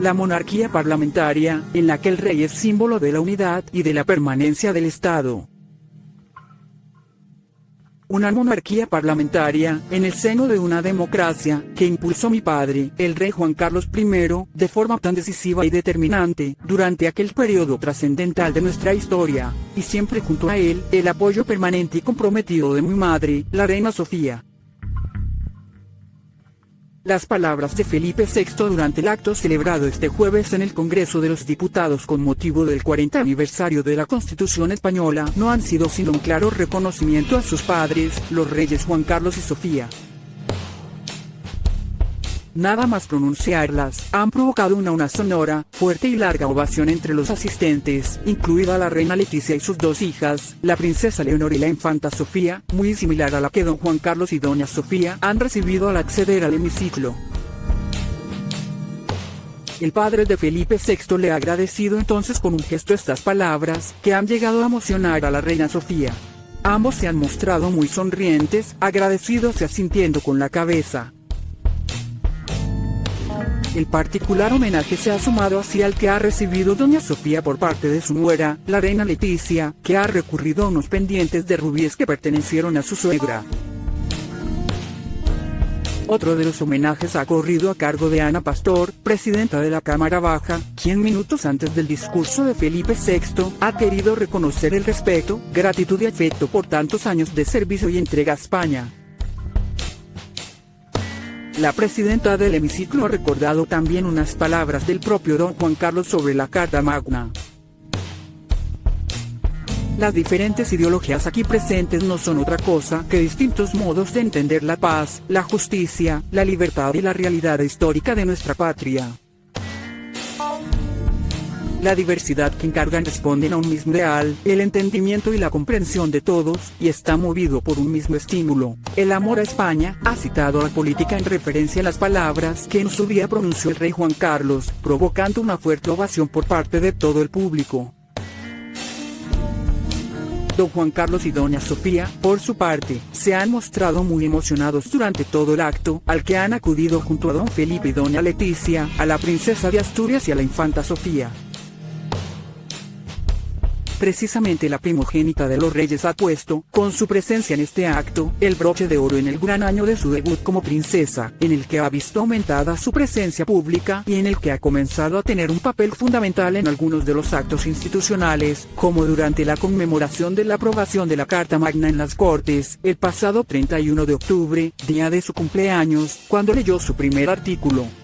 la monarquía parlamentaria, en la que el rey es símbolo de la unidad y de la permanencia del Estado una monarquía parlamentaria, en el seno de una democracia, que impulsó mi padre, el rey Juan Carlos I, de forma tan decisiva y determinante, durante aquel periodo trascendental de nuestra historia, y siempre junto a él, el apoyo permanente y comprometido de mi madre, la reina Sofía. Las palabras de Felipe VI durante el acto celebrado este jueves en el Congreso de los Diputados con motivo del 40 aniversario de la Constitución Española no han sido sino un claro reconocimiento a sus padres, los reyes Juan Carlos y Sofía. Nada más pronunciarlas, han provocado una, una sonora, fuerte y larga ovación entre los asistentes, incluida la reina Leticia y sus dos hijas, la princesa Leonor y la infanta Sofía, muy similar a la que don Juan Carlos y doña Sofía han recibido al acceder al hemiciclo. El padre de Felipe VI le ha agradecido entonces con un gesto estas palabras, que han llegado a emocionar a la reina Sofía. Ambos se han mostrado muy sonrientes, agradecidos y asintiendo con la cabeza. El particular homenaje se ha sumado así al que ha recibido doña Sofía por parte de su nuera, la reina Leticia, que ha recurrido a unos pendientes de rubíes que pertenecieron a su suegra. Otro de los homenajes ha corrido a cargo de Ana Pastor, presidenta de la Cámara Baja, quien minutos antes del discurso de Felipe VI, ha querido reconocer el respeto, gratitud y afecto por tantos años de servicio y entrega a España. La presidenta del hemiciclo ha recordado también unas palabras del propio don Juan Carlos sobre la Carta Magna. Las diferentes ideologías aquí presentes no son otra cosa que distintos modos de entender la paz, la justicia, la libertad y la realidad histórica de nuestra patria. La diversidad que encargan responden a un mismo ideal, el entendimiento y la comprensión de todos, y está movido por un mismo estímulo, el amor a España, ha citado a la política en referencia a las palabras que en su día pronunció el rey Juan Carlos, provocando una fuerte ovación por parte de todo el público. Don Juan Carlos y Doña Sofía, por su parte, se han mostrado muy emocionados durante todo el acto, al que han acudido junto a Don Felipe y Doña Leticia, a la princesa de Asturias y a la infanta Sofía. Precisamente la primogénita de los reyes ha puesto, con su presencia en este acto, el broche de oro en el gran año de su debut como princesa, en el que ha visto aumentada su presencia pública y en el que ha comenzado a tener un papel fundamental en algunos de los actos institucionales, como durante la conmemoración de la aprobación de la Carta Magna en las Cortes, el pasado 31 de octubre, día de su cumpleaños, cuando leyó su primer artículo.